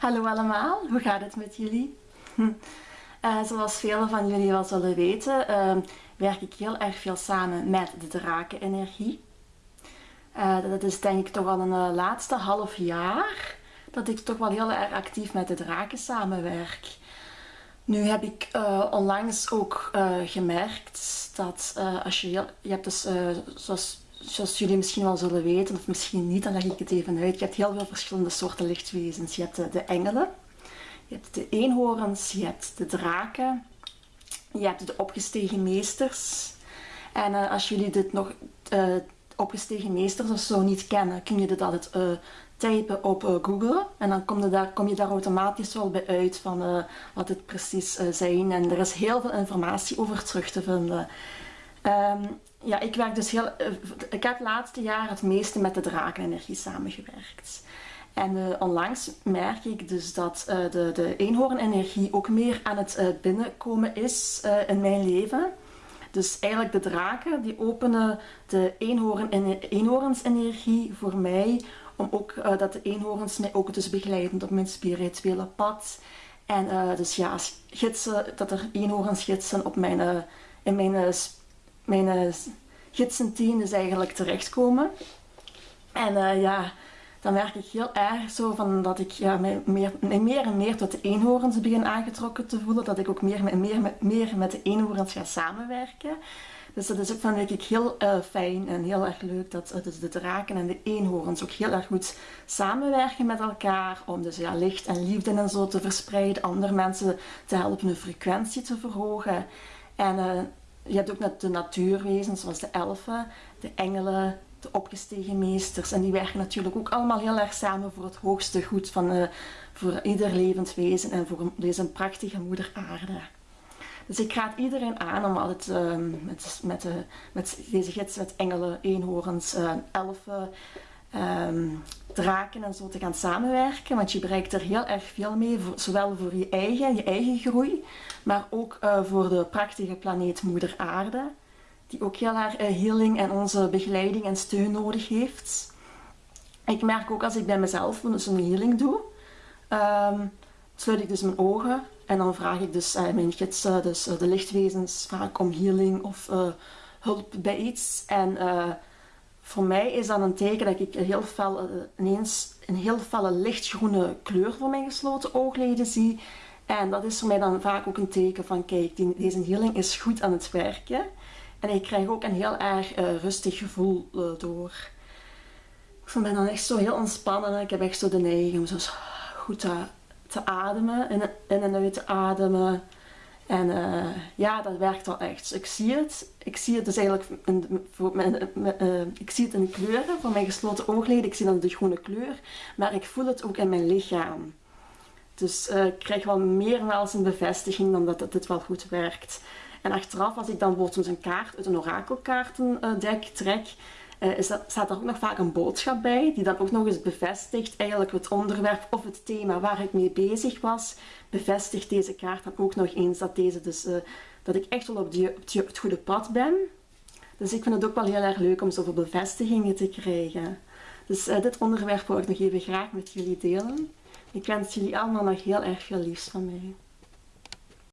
Hallo allemaal, hoe gaat het met jullie? Uh, zoals velen van jullie wel zullen weten, uh, werk ik heel erg veel samen met de drakenenergie. Uh, dat is denk ik toch al een uh, laatste half jaar dat ik toch wel heel erg actief met de draken samenwerk. Nu heb ik onlangs ook gemerkt dat als je, je hebt dus zoals zoals jullie misschien wel zullen weten, of misschien niet, dan leg ik het even uit. Je hebt heel veel verschillende soorten lichtwezens. Je hebt de, de engelen, je hebt de eenhoorns, je hebt de draken, je hebt de opgestegen meesters. En uh, als jullie dit nog uh, opgestegen meesters of zo niet kennen, kun je dit altijd typen op Google. En dan kom je, daar, kom je daar automatisch wel bij uit van wat het precies zijn. En er is heel veel informatie over terug te vinden. Um, ja, ik werk dus heel. Uh, ik heb het laatste jaar het meeste met de drakenenergie samengewerkt. En uh, onlangs merk ik dus dat uh, de, de eenhoornenergie ook meer aan het binnenkomen is in mijn leven. Dus eigenlijk de draken die openen de eenhoorn, eenhoornsenergie voor mij. Om ook dat de eenhoorns mij ook dus begeleiden op mijn spirituele pad. En dus ja, gidsen, dat er eenhoorns gidsen op mijn, in mijn mijn uh, gidsenteam is eigenlijk terechtkomen. En uh, ja, dan werk ik heel erg zo van dat ik ja, mij meer, meer en meer tot de eenhoorns begin aangetrokken te voelen. Dat ik ook meer, meer, meer, meer met de eenhoorns ga samenwerken. Dus dat is ook van ik heel uh, fijn en heel erg leuk dat dus de draken en de eenhoorns ook heel erg goed samenwerken met elkaar. Om dus ja, licht en liefde en zo te verspreiden. Andere mensen te helpen hun frequentie te verhogen. En je hebt ook de natuurwezens zoals de elfen, de engelen, de opgestegen meesters. En die werken natuurlijk ook allemaal heel erg samen voor het hoogste goed van uh, voor ieder levend wezen en voor deze prachtige moeder aarde. Dus ik raad iedereen aan om altijd uh, met, met, de, met deze gids, met engelen, eenhoorns, uh, elfen, um, draken en zo te gaan samenwerken. Want je bereikt er heel erg veel mee, zowel voor je eigen, je eigen groei, maar ook uh, voor de prachtige planeet Moeder Aarde. Die ook heel erg uh, healing en onze begeleiding en steun nodig heeft. Ik merk ook als ik bij mezelf dus een healing doe, um, sluit ik dus mijn ogen en dan vraag ik dus uh, mijn gidsen, dus de lichtwezens, vaak om healing of hulp bij iets. En voor mij is dat een teken dat ik een heel fel, eh, ineens een heel felle lichtgroene kleur voor mijn gesloten oogleden zie. En dat is voor mij dan vaak ook een teken van kijk, deze healing is goed aan het werken. En ik krijg ook een heel erg uh, rustig gevoel uh, door. Ik ben dan echt zo heel ontspannen. Ik heb echt zo de neiging om zo goed te, te ademen, in, in en uit te ademen. En uh, ja, dat werkt wel echt. ik zie het. Ik zie het dus eigenlijk in, voor mijn, uh, ik zie het in kleuren van mijn gesloten oogleden. Ik zie dan de groene kleur. Maar ik voel het ook in mijn lichaam. Dus uh, ik krijg wel meer wel eens een bevestiging dan dat het wel goed werkt. En achteraf, als ik dan bijvoorbeeld een kaart uit een orakelkaartendek trek, uh, is dat, staat er ook nog vaak een boodschap bij, die dan ook nog eens bevestigt eigenlijk het onderwerp of het thema waar ik mee bezig was, bevestigt deze kaart dan ook nog eens dat, deze dus, uh, dat ik echt wel op, het goede pad ben. Dus ik vind het ook wel heel erg leuk om zoveel bevestigingen te krijgen. Dus uh, dit onderwerp wil ik nog even graag met jullie delen. Ik wens jullie allemaal nog heel erg veel liefs van mij.